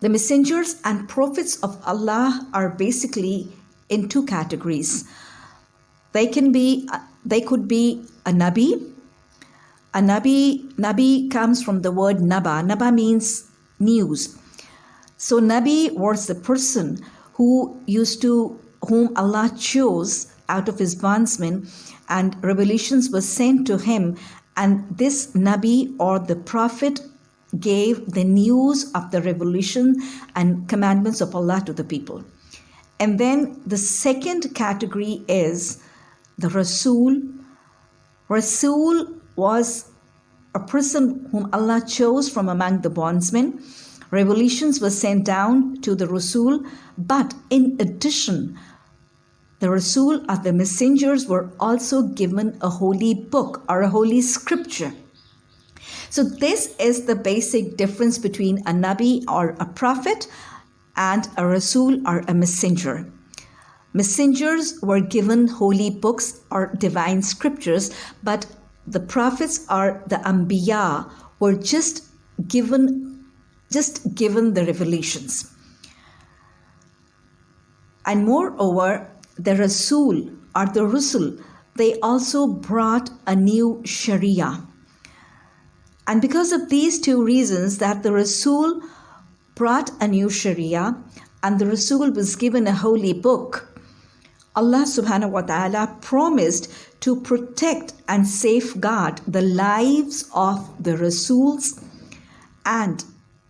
The messengers and prophets of Allah are basically in two categories. They can be, they could be a nabi. A nabi, nabi comes from the word naba. Naba means news. So nabi was the person who used to, whom Allah chose out of his bondsmen, and revelations were sent to him. And this nabi or the prophet gave the news of the revelation and commandments of Allah to the people. And then the second category is the Rasul. Rasul was a person whom Allah chose from among the bondsmen. Revelations were sent down to the Rasul, but in addition, the Rasul or the messengers were also given a holy book or a holy scripture. So, this is the basic difference between a Nabi or a prophet and a Rasul or a messenger. Messengers were given holy books or divine scriptures, but the prophets or the Anbiya were just given just given the revelations. And moreover, the Rasul or the Rusul, they also brought a new Sharia. And because of these two reasons, that the Rasul brought a new Sharia and the Rasul was given a holy book, Allah subhanahu wa ta'ala promised to protect and safeguard the lives of the Rasuls and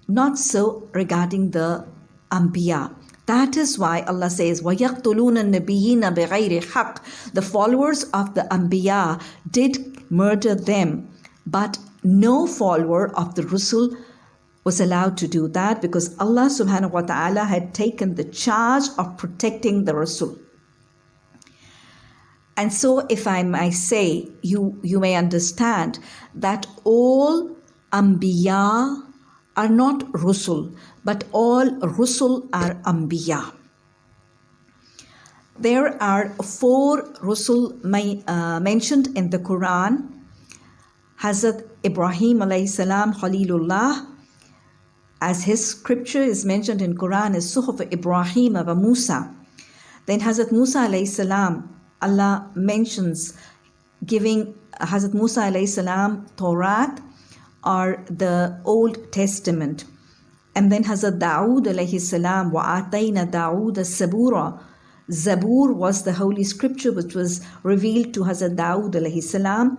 not so regarding the Anbiya. That is why Allah says, وَيَقْتُلُونَ النَّبِيِّينَ بِغَيْرِ حَقٍّ The followers of the Anbiya did murder them, but no follower of the Rasul was allowed to do that because Allah subhanahu wa ta'ala had taken the charge of protecting the Rasul. And so, if I may say, you, you may understand that all Anbiya are not Rusul, but all Rusul are Anbiya. There are four Rusul uh, mentioned in the Quran Hazrat Ibrahim alayhi salam Khalilullah as his scripture is mentioned in Quran as Suhuf Ibrahim wa Musa. Then Hazrat Musa alayhi salam, Allah mentions giving Hazrat Musa alayhi salam Torah or the Old Testament. And then Hazrat Dawood alayhi salam atayna Dawood zabura. Zabur was the holy scripture which was revealed to Hazrat Dawood alayhi salam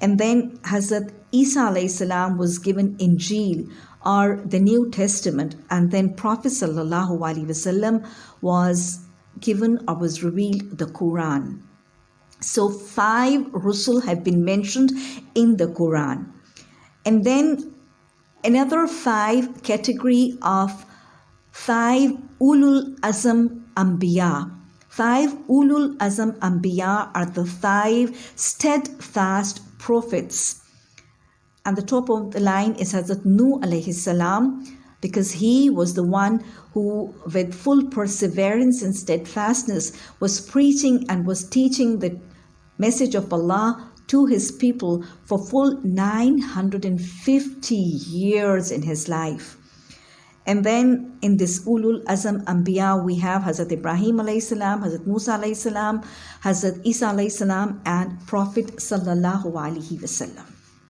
and then Hazrat Isa salam was given Injil or the New Testament, and then Prophet wasallam was given or was revealed the Quran. So five Rusul have been mentioned in the Quran. And then another five category of five Ulul Azam Anbiya. Five Ulul Azam Anbiya are the five steadfast prophets. And the top of the line is Hazrat Nuh salam, because he was the one who, with full perseverance and steadfastness, was preaching and was teaching the message of Allah to his people for full 950 years in his life. And then in this Ulul Azam Anbiya, we have Hazrat Ibrahim alayhi salam, Hazrat Musa alayhi salam, Hazrat Isa alayhi salam, and Prophet sallallahu alaihi wasallam.